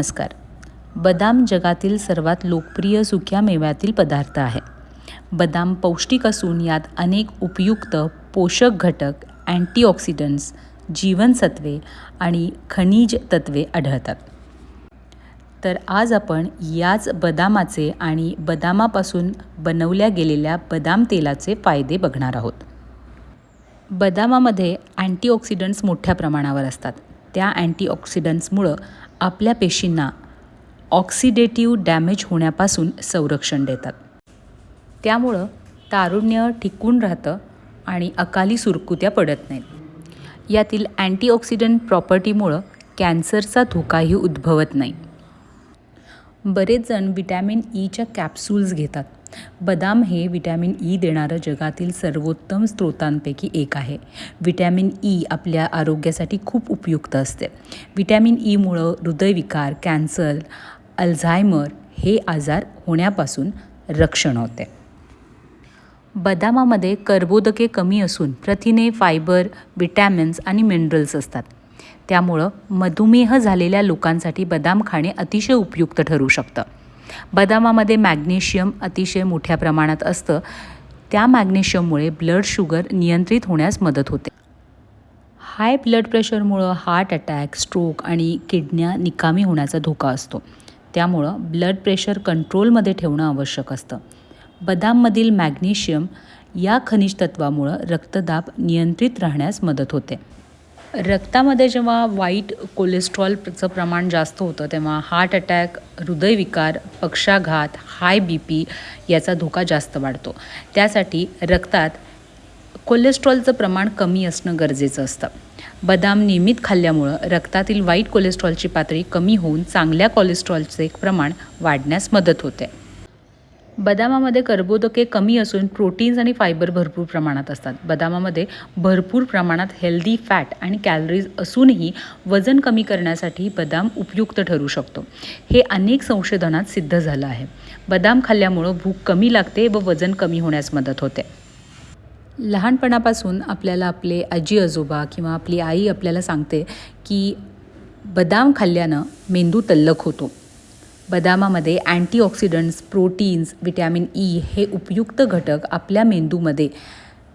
नमस्कार. बदाम जगातील सर्वात लोकप्रिय सुक्या मेव्यातील पदार्थ आहे. बदाम पौष्टिक असून यात अनेक उपयुक्त पोषक घटक अँटीऑक्सिडंट्स जीवनसत्वे आणि खनिज तत्वे आढळतात. तर आज आपण याच बदामाचे आणि बदामापासून बनवल्या गेलेल्या बदाम तेलाचे फायदे बघणार आहोत. बदामामध्ये अँटीऑक्सिडंट्स मोठ्या प्रमाणावर असतात. त्या अँटीऑक्सिडंट्समुळं आपल्या पेशींना ऑक्सिडेटिव्ह डॅमेज होण्यापासून संरक्षण देतात. त्यामुळं तारुण्य टिकून राहतं आणि अकाली सुरकुत्या पडत नाहीत. यातील अँटीऑक्सिडंट प्रॉपर्टीमुळं कॅन्सरचा धोकाही उद्भवत नाही. बरेच जण विटॅमिन ईच्या कॅप्सूल्स घेतात. बदाम हे विटॅमिन ई देणारं जगातील सर्वोत्तम स्रोतांपैकी एक आहे. विटॅमिन ई आपल्या आरोग्यासाठी खूप उपयुक्त असते. विटॅमिन ईमुळं हृदयविकार कॅन्सर अल्झायमर हे आजार होण्यापासून रक्षण होते. बदामामध्ये कर्बोदके कमी असून प्रथिने फायबर विटॅमिन्स आणि मिनरल्स असतात. त्यामुळं मधुमेह झालेल्या लोकांसाठी बदाम खाणे अतिशय उपयुक्त ठरू शकतं. बदामामध्ये मॅग्नेशियम अतिशय मोठ्या प्रमाणात असतं. त्या मॅग्नेशियममुळे ब्लड शुगर नियंत्रित होण्यास मदत होते. हाय ब्लड प्रेशरमुळं हार्ट अटॅक स्ट्रोक आणि किडन्या निकामी होण्याचा धोका असतो. त्यामुळं ब्लड प्रेशर कंट्रोलमध्ये ठेवणं आवश्यक असतं. बदाममधील मॅग्नेशियम या खनिज तत्वामुळं रक्तदाब नियंत्रित राहण्यास मदत होते. रक्तामध्ये जेव्हा वाईट कोलेस्ट्रॉलचं प्रमाण जास्त होतं तेव्हा हार्ट अटॅक हृदयविकार पक्षाघात हाय बी पी याचा धोका जास्त वाढतो. त्यासाठी रक्तात कोलेस्ट्रॉलचं प्रमाण कमी असणं गरजेचं असतं. बदाम नियमित खाल्ल्यामुळं रक्तातील वाईट कोलेस्ट्रॉलची पातळी कमी होऊन चांगल्या कोलेस्ट्रॉलचे प्रमाण वाढण्यास मदत होते. बदामामध्ये कर्बोदके कमी असून प्रोटीन्स आणि फायबर भरपूर प्रमाणात असतात. बदामामध्ये भरपूर प्रमाणात हेल्दी फॅट आणि कॅलरीज असूनही वजन कमी करण्यासाठी बदाम उपयुक्त ठरू शकतो. हे अनेक संशोधनात सिद्ध झालं आहे. बदाम खाल्ल्यामुळं भूक कमी लागते व वजन कमी होण्यास मदत होते. लहानपणापासून आपल्याला आपले आजी आजोबा किंवा आपली आई आपल्याला सांगते की बदाम खाल्ल्यानं मेंदू तल्लख होतो. बदामामध्ये अँटीऑक्सिडंट्स प्रोटीन्स विटॅमिन ई हे उपयुक्त घटक आपल्या मेंदूमध्ये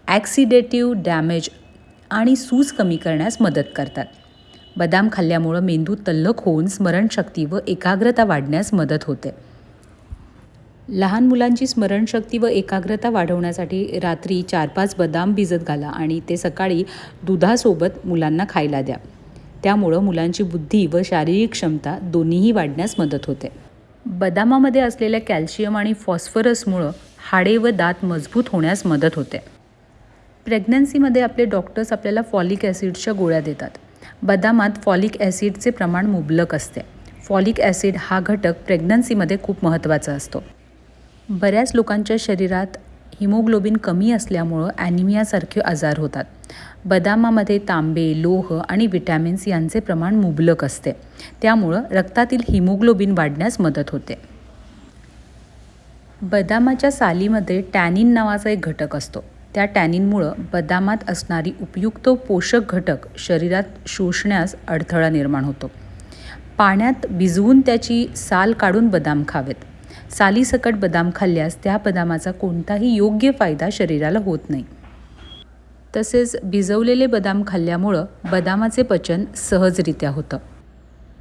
ॲक्सिडेटिव्ह डॅमेज आणि सूज कमी करण्यास मदत करतात. बदाम खाल्ल्यामुळं मेंदू तल्लख होऊन स्मरणशक्ती व एकाग्रता वाढण्यास मदत होते. लहान मुलांची स्मरणशक्ती व एकाग्रता वाढवण्यासाठी रात्री चार पाच बदाम भिजत घाला आणि ते सकाळी दुधासोबत मुलांना खायला द्या. त्यामुळं मुलांची बुद्धी व शारीरिक क्षमता दोन्हीही वाढण्यास मदत होते. बदामामध्ये असलेल्या कॅल्शियम आणि फॉस्फरसमुळं हाडे व दात मजबूत होण्यास मदत होते. प्रेग्नन्सीमध्ये आपले डॉक्टर्स आपल्याला फॉलिक ॲसिडच्या गोळ्या देतात. बदामात फॉलिक ॲसिडचे प्रमाण मुबलक असते. फॉलिक ॲसिड हा घटक प्रेग्नन्सीमध्ये खूप महत्त्वाचा असतो. बऱ्याच लोकांच्या शरीरात हिमोग्लोबिन कमी असल्यामुळं ॲनिमियासारखे आजार होतात. बदामामध्ये तांबे लोह आणि विटॅमिन्स यांचे प्रमाण मुबलक असते. त्यामुळं रक्तातील हिमोग्लोबिन वाढण्यास मदत होते. बदामाच्या सालीमध्ये टॅनिन नावाचा एक घटक असतो. त्या टॅनिनमुळं बदामात असणारी उपयुक्त पोषक घटक शरीरात शोषण्यास अडथळा निर्माण होतो. पाण्यात भिजवून त्याची साल काढून बदाम खावेत. सालीसकट बदाम खाल्ल्यास त्या बदामाचा कोणताही योग्य फायदा शरीराला होत नाही. तसेच भिजवलेले बदाम खाल्ल्यामुळं बदामाचे पचन सहजरित्या होतं.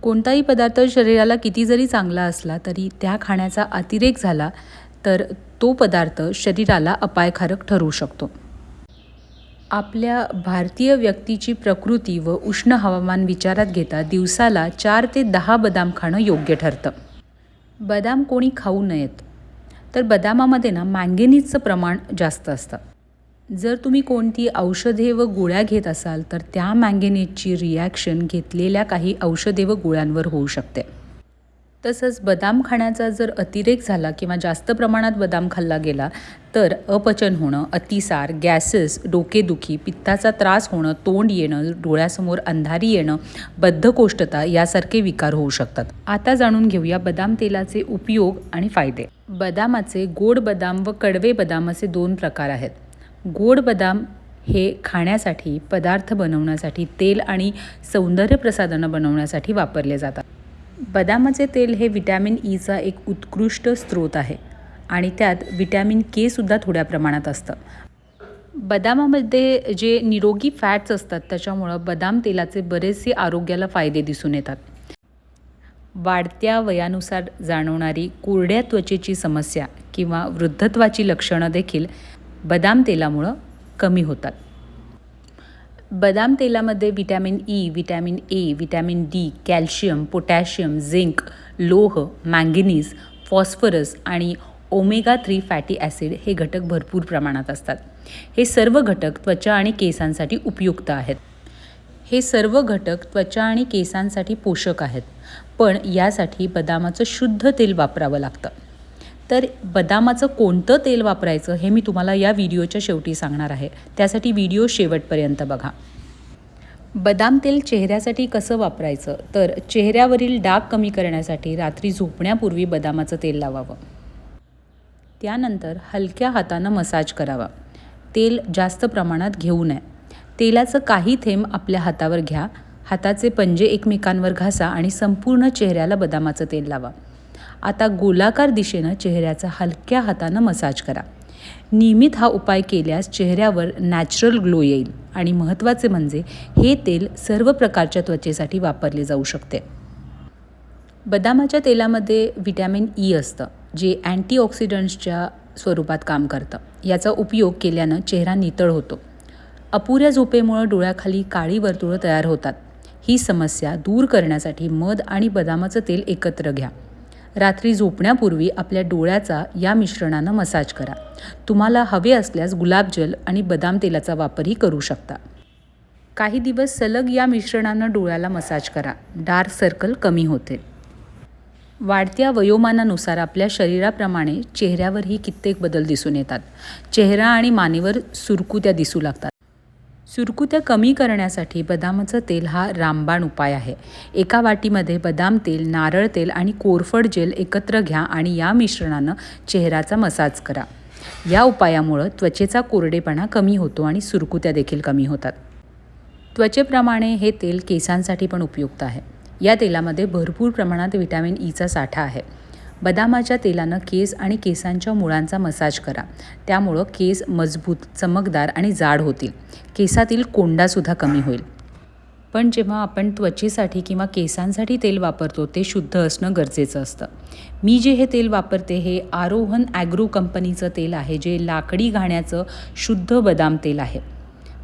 कोणताही पदार्थ शरीराला किती जरी चांगला असला तरी त्या खाण्याचा अतिरेक झाला तर तो पदार्थ शरीराला अपायकारक ठरू शकतो. आपल्या भारतीय व्यक्तीची प्रकृती व उष्ण हवामान विचारात घेता दिवसाला चार ते दहा बदाम खाणं योग्य ठरतं. बदाम कोणी खाऊ नयेत तर बदामामध्ये ना मँगेनीजचं प्रमाण जास्त असतं. जर तुम्ही कोणती औषधे व गोळ्या घेत असाल तर त्या मँगेनेजची रिॲक्शन घेतलेल्या काही औषधे व गोळ्यांवर होऊ शकते. तसंच बदाम खाण्याचा जर अतिरेक झाला किंवा जास्त प्रमाणात बदाम खाल्ला गेला तर अपचन होणं अतिसार गॅसेस डोकेदुखी पित्ताचा त्रास होणं तोंड येणं डोळ्यासमोर अंधारी येणं बद्धकोष्ठता यासारखे विकार होऊ शकतात. आता जाणून घेऊया बदाम तेलाचे उपयोग आणि फायदे. बदामाचे गोड बदाम व कडवे बदाम असे दोन प्रकार आहेत. गोड बदाम हे खाण्यासाठी पदार्थ बनवण्यासाठी तेल आणि सौंदर्य प्रसाधनं बनवण्यासाठी वापरले जातात. बदामाचे तेल हे विटॅमिन ईचा एक उत्कृष्ट स्रोत आहे आणि त्यात विटॅमिन के सुद्धा थोड्या प्रमाणात असतं. बदामामध्ये जे निरोगी फॅट्स असतात त्याच्यामुळं बदाम तेलाचे बरेचसे आरोग्याला फायदे दिसून येतात. वाढत्या वयानुसार जाणवणारी कोरड्या त्वचेची समस्या किंवा वृद्धत्वाची लक्षणं देखील बदाम तेलामुळं कमी होतात. बदाम तेलामध्ये vitamin E vitamin A vitamin D calcium potassium zinc लोह मँगनीज फॉस्फरस आणि ओमेगा थ्री फॅटी ॲसिड हे घटक भरपूर प्रमाणात असतात. हे सर्व घटक त्वचा आणि केसांसाठी उपयुक्त आहेत. हे सर्व घटक त्वचा आणि केसांसाठी पोषक आहेत पण यासाठी बदामाचं शुद्ध तेल वापरावं लागतं. तर बदामाचं कोणतं तेल वापरायचं हे मी तुम्हाला या व्हिडिओच्या शेवटी सांगणार आहे. त्यासाठी व्हिडिओ शेवटपर्यंत बघा. बदाम तेल चेहऱ्यासाठी कसं वापरायचं? तर चेहऱ्यावरील डाग कमी करण्यासाठी रात्री झोपण्यापूर्वी बदामाचं तेल लावावं. त्यानंतर हलक्या हातानं मसाज करावा. तेल जास्त प्रमाणात घेऊ नये. तेलाचं काही थेंब आपल्या हातावर घ्या. हाताचे पंजे एकमेकांवर घासा आणि संपूर्ण चेहऱ्याला बदामाचं तेल लावा. आता गोलाकार दिशेनं चेहऱ्याचा हलक्या हातानं मसाज करा. नियमित हा उपाय केल्यास चेहऱ्यावर नॅचरल ग्लो येईल आणि महत्त्वाचे म्हणजे हे तेल सर्व प्रकारच्या त्वचेसाठी वापरले जाऊ शकते. बदामाच्या तेलामध्ये व्हिटॅमिन ई e असतं जे अँटीऑक्सिडंट्सच्या स्वरूपात काम करतं. याचा उपयोग केल्यानं चेहरा नितळ होतो. अपुऱ्या झोपेमुळं डोळ्याखाली काळी वर्तुळं तयार होतात. ही समस्या दूर करण्यासाठी मध आणि बदामाचं तेल एकत्र घ्या. रात्री झोपण्यापूर्वी आपल्या डोळ्याचा या मिश्रणानं मसाज करा. तुम्हाला हवे असल्यास गुलाबजल आणि बदाम तेलाचा वापरही करू शकता. काही दिवस सलग या मिश्रणानं डोळ्याला मसाज करा. डार्क सर्कल कमी होते. वाढत्या वयोमानानुसार आपल्या शरीराप्रमाणे चेहऱ्यावरही कित्येक बदल दिसून येतात. चेहरा आणि मानेवर सुरकुत्या दिसू लागतात. सुरकुत्या कमी करण्यासाठी बदामाचं तेल हा रामबाण उपाय आहे. एका वाटीमध्ये बदाम तेल नारळ तेल आणि कोरफड जेल एकत्र घ्या आणि या मिश्रणानं चेहऱ्याचा मसाज करा. या उपायामुळं त्वचेचा कोरडेपणा कमी होतो आणि सुरकुत्या देखील कमी होतात. त्वचेप्रमाणे हे तेल केसांसाठी पण उपयुक्त आहे. या तेलामध्ये भरपूर प्रमाणात विटॅमिन ईचा e साठा आहे. बदामाच्या तेलानं केस आणि केसांच्या मुळांचा मसाज करा. त्यामुळं केस मजबूत चमकदार आणि जाड होतील. केसातील कोंडासुद्धा कमी होईल. पण जेव्हा आपण त्वचेसाठी किंवा केसांसाठी तेल वापरतो ते शुद्ध असणं गरजेचं असतं. मी जे हे तेल वापरते हे आरोहन ॲग्रो कंपनीचं तेल आहे जे लाकडी घाण्याचं शुद्ध बदाम तेल आहे.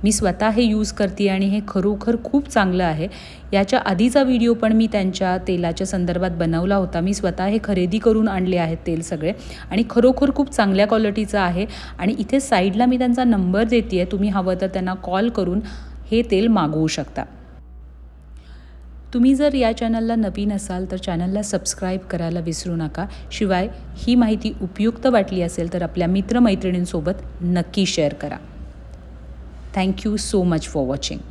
मी स्वतः हे यूज करते आणि हे खरोखर खूप चांगलं आहे. याच्या आधीचा व्हिडिओ पण मी त्यांच्या तेलाच्या संदर्भात बनवला होता. मी स्वतः हे खरेदी करून आणले आहेत तेल सगळे आणि खरोखर खूप चांगल्या क्वालिटीचं आहे आणि इथे साईडला मी त्यांचा नंबर देते आहे तुम्ही हवं तर त्यांना कॉल करून हे तेल मागवू शकता. तुम्ही जर या चॅनलला नवीन असाल तर चॅनलला सबस्क्राईब करायला विसरू नका. शिवाय ही माहिती उपयुक्त वाटली असेल तर आपल्या मित्रमैत्रिणींसोबत नक्की शेअर करा. Thank you so much for watching.